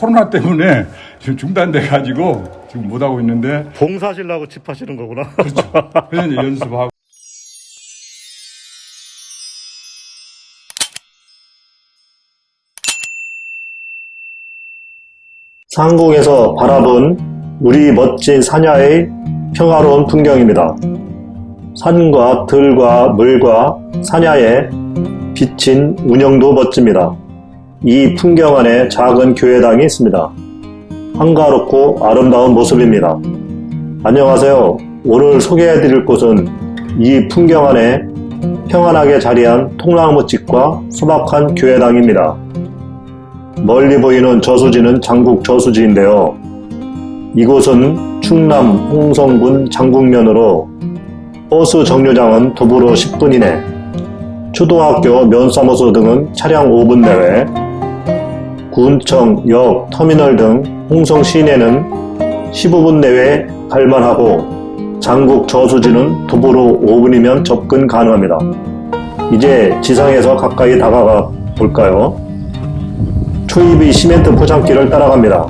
코로나 때문에 지금 중단돼 가지고 지금 못 하고 있는데 봉사하시려고 집 하시는 거구나. 그래서 이제 연습하고 상공에서 바라본 우리 멋진 산야의 평화로운 풍경입니다. 산과 들과 물과 산야에 비친 운영도 멋집니다. 이 풍경 안에 작은 교회당이 있습니다. 한가롭고 아름다운 모습입니다. 안녕하세요. 오늘 소개해드릴 곳은 이 풍경 안에 평안하게 자리한 통나무 집과 소박한 교회당입니다. 멀리 보이는 저수지는 장국 저수지인데요. 이곳은 충남 홍성군 장국면으로 버스 정류장은 도보로 10분 이내, 초등학교 면사무소 등은 차량 5분 내외, 군청, 역, 터미널 등 홍성 시내는 15분 내외 갈만하고 장국 저수지는 도보로 5분이면 접근 가능합니다. 이제 지상에서 가까이 다가가 볼까요? 초입의 시멘트 포장길을 따라갑니다.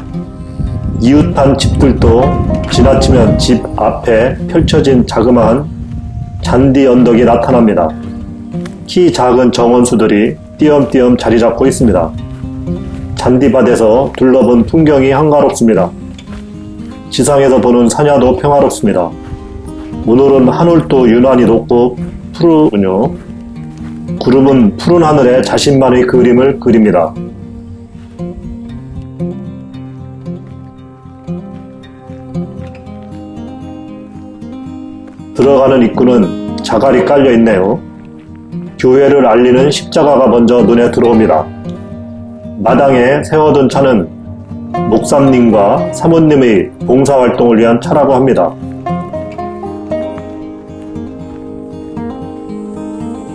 이웃한 집들도 지나치면 집 앞에 펼쳐진 자그마한 잔디 언덕이 나타납니다. 키 작은 정원수들이 띄엄띄엄 자리 잡고 있습니다. 잔디밭에서 둘러본 풍경이 한가롭습니다. 지상에서 보는 산야도 평화롭습니다. 오늘은 하늘도 유난히 높고 푸르군요. 구름은 푸른 하늘에 자신만의 그림을 그립니다. 들어가는 입구는 자갈이 깔려 있네요. 교회를 알리는 십자가가 먼저 눈에 들어옵니다. 마당에 세워둔 차는 목사님과 사모님의 봉사활동을 위한 차라고 합니다.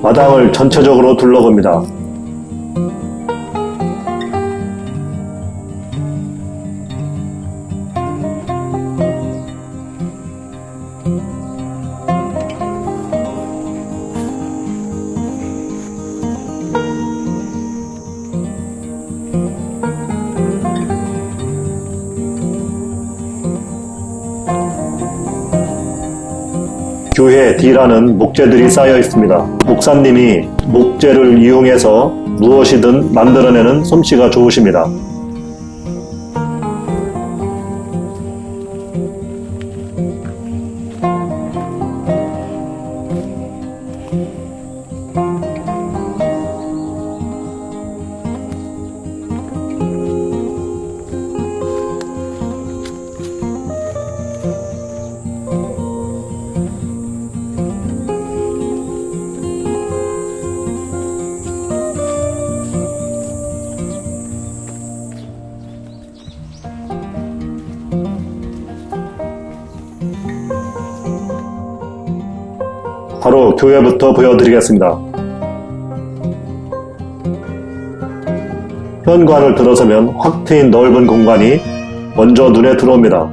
마당을 전체적으로 둘러봅니다. 교회 뒤라는 목재들이 쌓여 있습니다. 목사님이 목재를 이용해서 무엇이든 만들어내는 솜씨가 좋으십니다. 교회부터 보여드리겠습니다. 현관을 들어서면 확 트인 넓은 공간이 먼저 눈에 들어옵니다.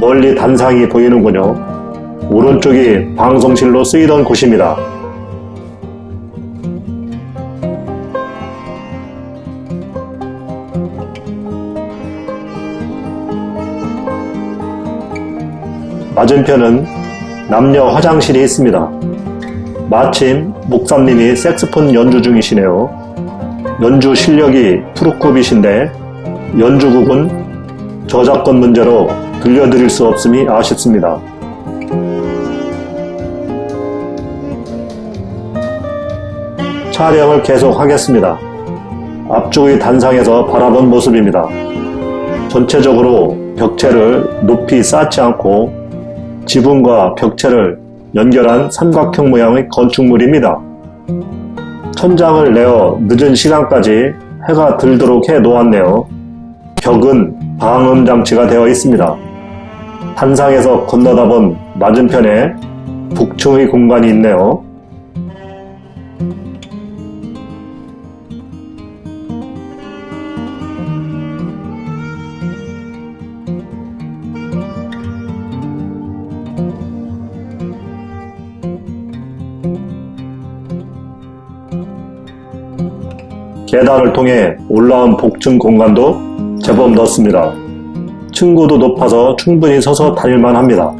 멀리 단상이 보이는군요. 오른쪽이 방송실로 쓰이던 곳입니다. 맞은편은 남녀 화장실이 있습니다. 마침 목사님이 색스폰 연주 중이시네요. 연주 실력이 푸르급이신데 연주곡은 저작권 문제로 들려드릴 수 없음이 아쉽습니다. 촬영을 계속 하겠습니다. 앞쪽의 단상에서 바라본 모습입니다. 전체적으로 벽체를 높이 쌓지 않고 지붕과 벽체를 연결한 삼각형 모양의 건축물입니다. 천장을 내어 늦은 시간까지 해가 들도록 해 놓았네요. 벽은 방음 장치가 되어 있습니다. 단상에서 건너다 본 맞은편에 북층의 공간이 있네요. 계단을 통해 올라온 복층 공간도 제법 넓습니다. 층고도 높아서 충분히 서서 다닐만 합니다.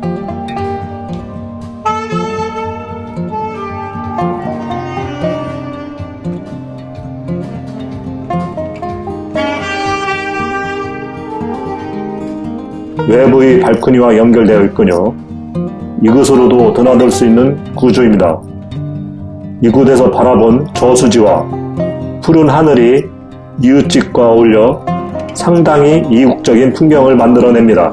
외부의 발코니와 연결되어 있군요. 이곳으로도 드나들 수 있는 구조입니다. 이곳에서 바라본 저수지와 푸른 하늘이 이웃집과 어울려 상당히 이국적인 풍경을 만들어냅니다.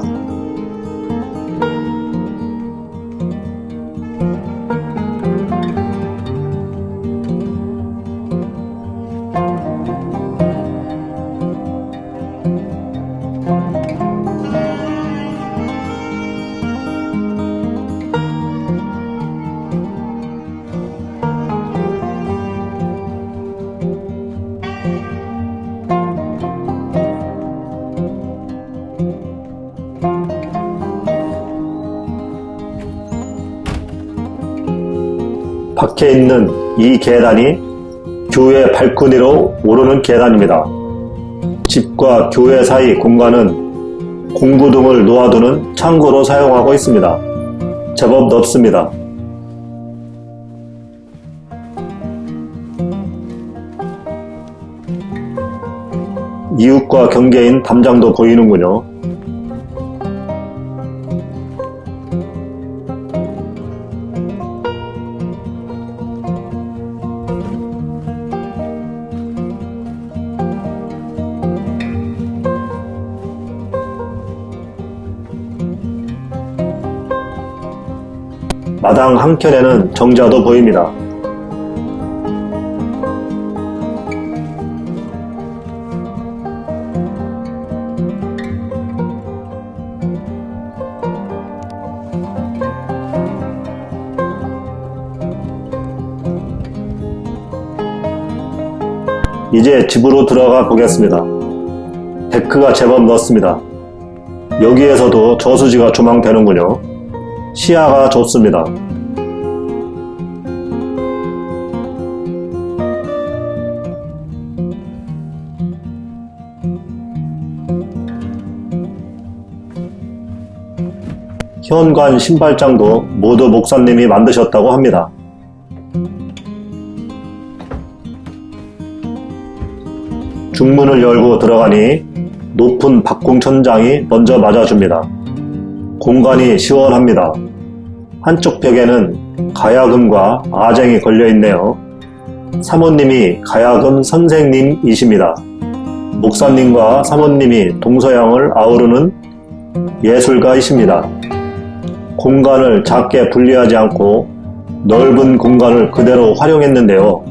밖에 있는 이 계단이 교회 발코니로 오르는 계단입니다. 집과 교회 사이 공간은 공구 등을 놓아두는 창고로 사용하고 있습니다. 제법 넓습니다. 이웃과 경계인 담장도 보이는군요. 마당 한켠에는 정자도 보입니다. 이제 집으로 들어가 보겠습니다. 데크가 제법 넓습니다. 여기에서도 저수지가 조망되는군요. 시야가 좋습니다. 현관 신발장도 모두 목사님이 만드셨다고 합니다. 중문을 열고 들어가니 높은 박공천장이 먼저 맞아줍니다. 공간이 시원합니다. 한쪽 벽에는 가야금과 아쟁이 걸려 있네요. 사모님이 가야금 선생님이십니다. 목사님과 사모님이 동서양을 아우르는 예술가이십니다. 공간을 작게 분리하지 않고 넓은 공간을 그대로 활용했는데요.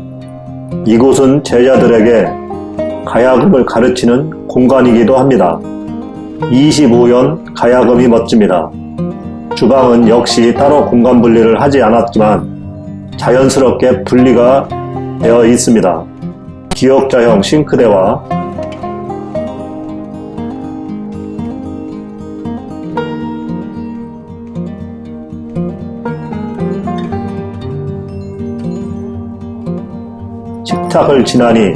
이곳은 제자들에게 가야금을 가르치는 공간이기도 합니다. 25연 가야금이 멋집니다. 주방은 역시 따로 공간 분리를 하지 않았지만 자연스럽게 분리가 되어 있습니다. 기역자형 싱크대와 식탁을 지나니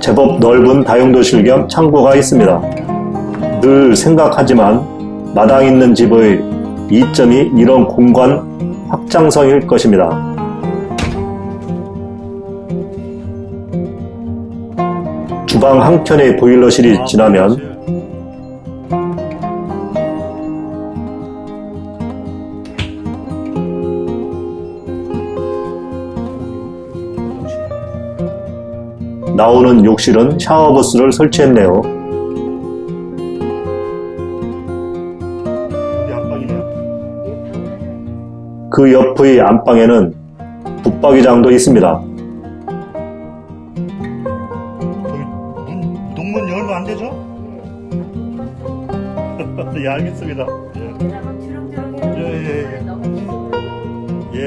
제법 넓은 다용도실 겸 창고가 있습니다. 늘 생각하지만 마당 있는 집의 이점이 이런 공간 확장성일 것입니다. 주방 한켠의 보일러실이 지나면 나오는 욕실은 샤워부스를 설치했네요. 그 옆의 안방에는 붙박이장도 있습니다. 문, 동문 열면 안 되죠? 예, 알겠습니다. 예, 예, 예, 예. 예, 예.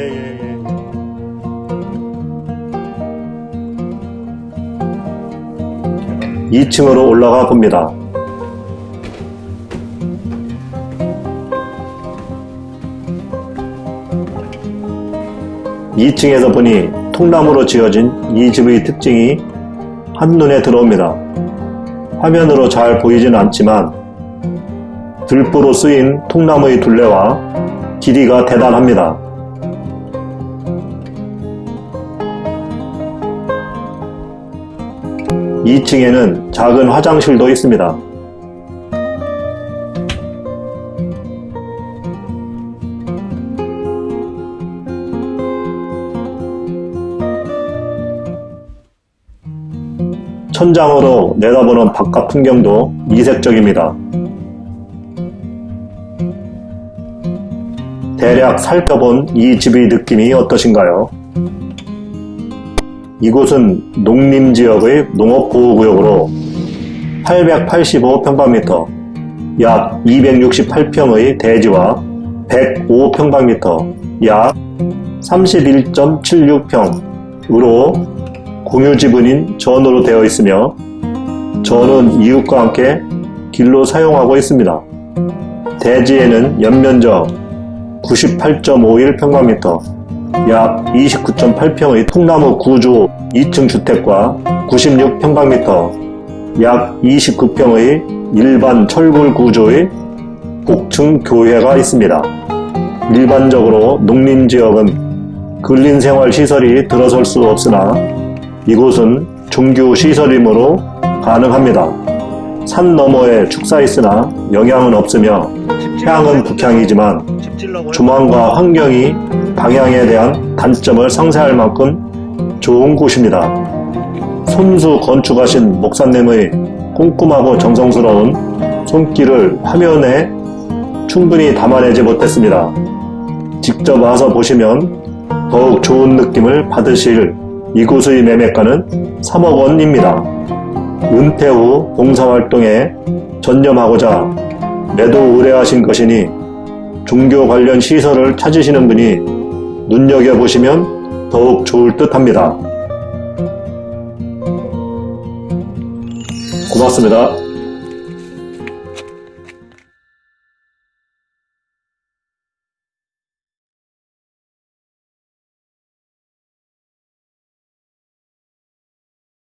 예. 2층으로 올라가 봅니다. 이층에서 보니 통나무로 지어진 이 집의 특징이 한눈에 들어옵니다. 화면으로 잘 보이진 않지만 들보로 쓰인 통나무의 둘레와 길이가 대단합니다. 2층에는 작은 화장실도 있습니다. 천장으로 내다보는 바깥 풍경도 이색적입니다. 대략 살펴본 이 집의 느낌이 어떠신가요? 이곳은 농림지역의 농업보호구역으로 885평방미터, 약 268평의 대지와 105평방미터, 약 31.76평으로 공유 지분인 전으로 되어 있으며 전은 이웃과 함께 길로 사용하고 있습니다. 대지에는 연면적 98.51평방미터, 약 29.8평의 통나무 구조 2층 주택과 96평방미터, 약 29평의 일반 철골 구조의 복층 교회가 있습니다. 일반적으로 농림지역은 근린생활시설이 들어설 수 없으나 이곳은 종교 시설이므로 가능합니다. 산 너머에 축사 있으나 영향은 없으며 향은 북향이지만 조망과 환경이 방향에 대한 단점을 상쇄할 만큼 좋은 곳입니다. 손수 건축하신 목사님의 꼼꼼하고 정성스러운 손길을 화면에 충분히 담아내지 못했습니다. 직접 와서 보시면 더욱 좋은 느낌을 받으실 이곳의 매매가는 3억 원입니다. 은퇴 후 봉사활동에 전념하고자 매도 의뢰하신 것이니 종교 관련 시설을 찾으시는 분이 눈여겨보시면 더욱 좋을 듯 합니다. 고맙습니다.